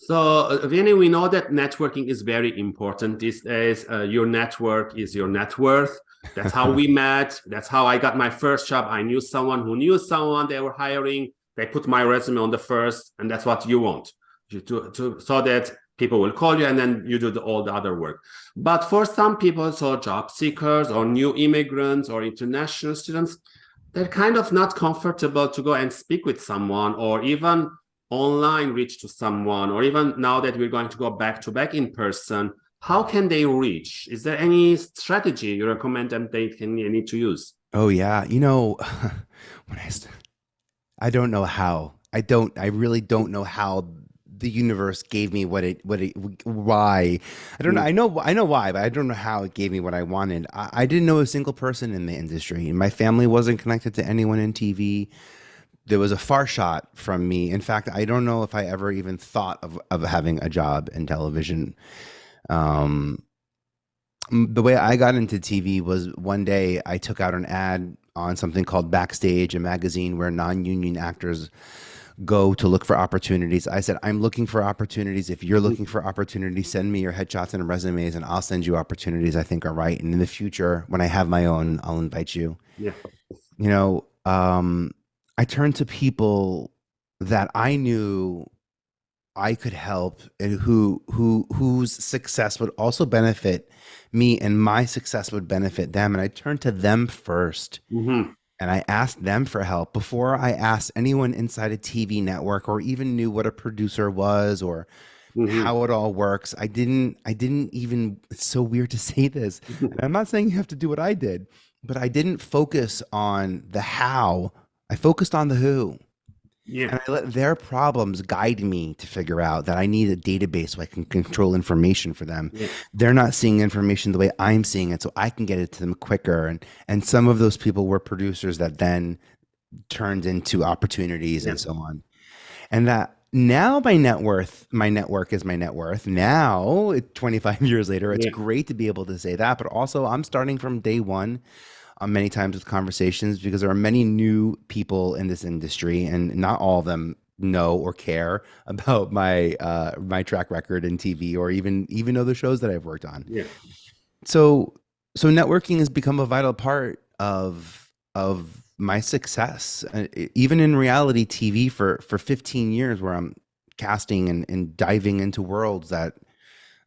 So, uh, Vinny, we know that networking is very important these days. Uh, your network is your net worth. That's how we met. That's how I got my first job. I knew someone who knew someone they were hiring. They put my resume on the first, and that's what you want you to, to so that people will call you and then you do the, all the other work. But for some people, so job seekers or new immigrants or international students, they're kind of not comfortable to go and speak with someone or even online reach to someone or even now that we're going to go back to back in person how can they reach? Is there any strategy you recommend them they can need to use? Oh yeah. You know when i i don't know how. I don't i really don't know how the universe gave me what it what it why. I don't know i mm. know i know why but i don't know how it gave me what i wanted. I, I didn't know a single person in the industry. And my family wasn't connected to anyone in tv there was a far shot from me. In fact, I don't know if I ever even thought of, of having a job in television. Um, the way I got into TV was one day I took out an ad on something called Backstage, a magazine where non-union actors go to look for opportunities. I said, I'm looking for opportunities. If you're looking for opportunities, send me your headshots and resumes and I'll send you opportunities I think are right. And in the future, when I have my own, I'll invite you. Yeah. You know, um, I turned to people that I knew I could help and who who whose success would also benefit me and my success would benefit them and I turned to them 1st mm-hmm. and I asked them for help before I asked anyone inside a TV network or even knew what a producer was or mm-hmm. how it all works. I didn't I didn't even it's so weird to say this. I'm not saying you have to do what I did, but I didn't focus on the how I focused on the who. Yeah. And I let their problems guide me to figure out that I need a database so I can control information for them. Yeah. They're not seeing information the way I'm seeing it, so I can get it to them quicker. And and some of those people were producers that then turned into opportunities yeah. and so on. And that now my net worth, my network is my net worth. Now, 25 years later, it's yeah. great to be able to say that. But also, I'm starting from day one uh, many times with conversations because there are many new people in this industry, and not all of them know or care about my uh, my track record in TV or even even know the shows that I've worked on. Yeah. So so networking has become a vital part of of my success, uh, even in reality TV for for 15 years, where I'm casting and, and diving into worlds that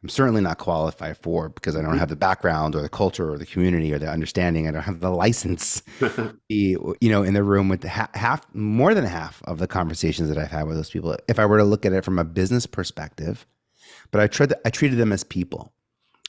I'm certainly not qualified for because I don't have the background or the culture or the community or the understanding. I don't have the license, be, you know, in the room with the ha half, more than half of the conversations that I've had with those people. If I were to look at it from a business perspective, but I tried, I treated them as people,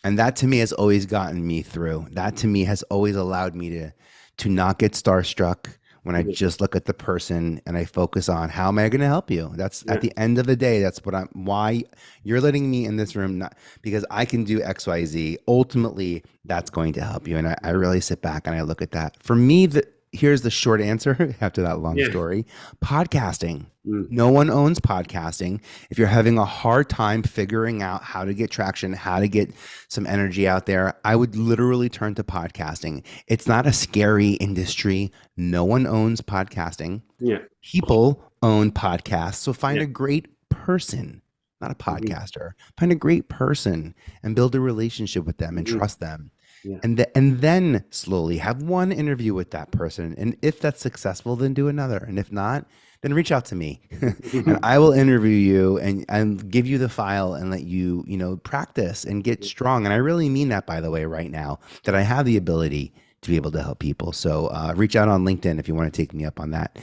and that to me has always gotten me through. That to me has always allowed me to, to not get starstruck, when I just look at the person and I focus on how am I going to help you? That's yeah. at the end of the day, that's what I'm, why you're letting me in this room, not because I can do X, Y, Z. Ultimately, that's going to help you. And I, I really sit back and I look at that. For me, the, here's the short answer after that long yeah. story podcasting mm. no one owns podcasting if you're having a hard time figuring out how to get traction how to get some energy out there i would literally turn to podcasting it's not a scary industry no one owns podcasting yeah people own podcasts so find yeah. a great person not a mm-hmm. podcaster mm -hmm. find a great person and build a relationship with them and mm -hmm. trust them yeah. and the, and then slowly have one interview with that person and if that's successful then do another and if not then reach out to me and I will interview you and, and give you the file and let you, you know, practice and get strong. And I really mean that, by the way, right now, that I have the ability to be able to help people. So uh, reach out on LinkedIn if you want to take me up on that.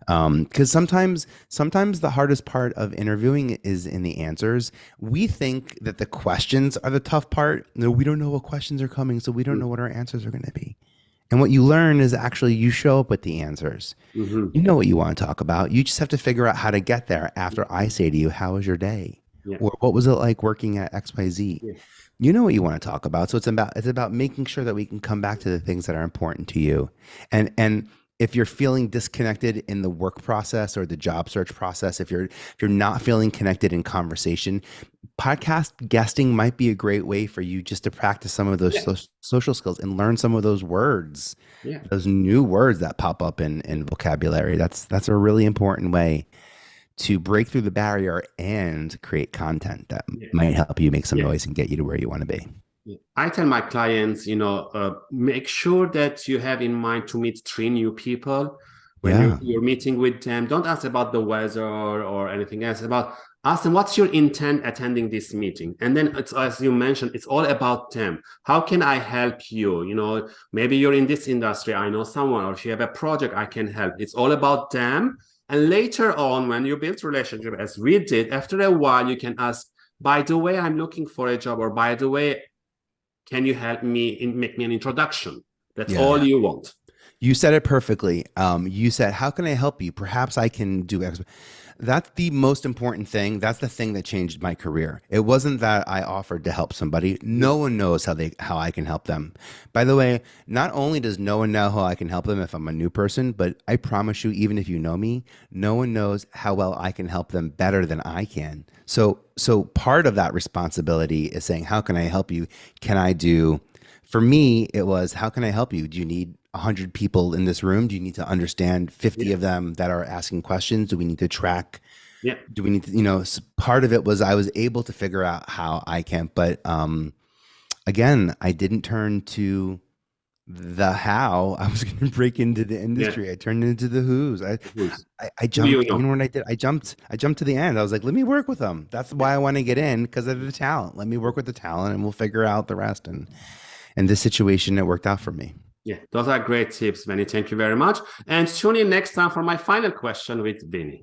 Because um, sometimes sometimes the hardest part of interviewing is in the answers. We think that the questions are the tough part. No we don't know what questions are coming so we don't know what our answers are going to be. And what you learn is actually you show up with the answers. Mm -hmm. you know what you want to talk about. You just have to figure out how to get there after i say to you how was your day yeah. or what was it like working at xyz yeah. you know what you want to talk about so it's about it's about making sure that we can come back to the things that are important to you and and if you're feeling disconnected in the work process or the job search process, if you're if you're not feeling connected in conversation, podcast guesting might be a great way for you just to practice some of those yeah. so, social skills and learn some of those words, yeah. those new words that pop up in in vocabulary. That's that's a really important way to break through the barrier and create content that Yeah. might help you make some Yeah. noise and get you to where you want to be. I tell my clients, you know, uh, make sure that you have in mind to meet three new people when Yeah. you're, you're meeting with them. Don't ask about the weather or anything else. About ask them what's your intent attending this meeting, and then it's as you mentioned, it's all about them. How can I help you? You know, maybe you're in this industry. I know someone, or if you have a project, I can help. It's all about them. And later on, when you build relationship, as we did, after a while, you can ask. By the way, I'm looking for a job, or by the way, can you help me in make me an introduction that's Yeah. all you want You said it perfectly. Um, you said, "How can I help you? Perhaps I can do X." That's the most important thing. That's the thing that changed my career. It wasn't that I offered to help somebody. No one knows how they how I can help them. By the way, not only does no one know how I can help them if I'm a new person, but I promise you, even if you know me, no one knows how well I can help them better than I can. So so part of that responsibility is saying, "How can I help you? Can I do?" For me, it was, "How can I help you? Do you need 100 people in this room? Do you need to understand 50 Yeah. of them that are asking questions? Do we need to track? Yeah. Do we need to, you know, part of it was I was able to figure out how I can, but um, again, I didn't turn to the how I was going to break into the industry. I turned into the who's. I, Who's- I, I jumped. you know what I did? I jumped. I jumped to the end. I was like, let me work with them. That's why I want to get in because of the talent. Let me work with the talent, and we'll figure out the rest. And in this situation, it worked out for me. yeah those are great tips Vinny. Thank you very much. And tune in next time for my final question with Vinny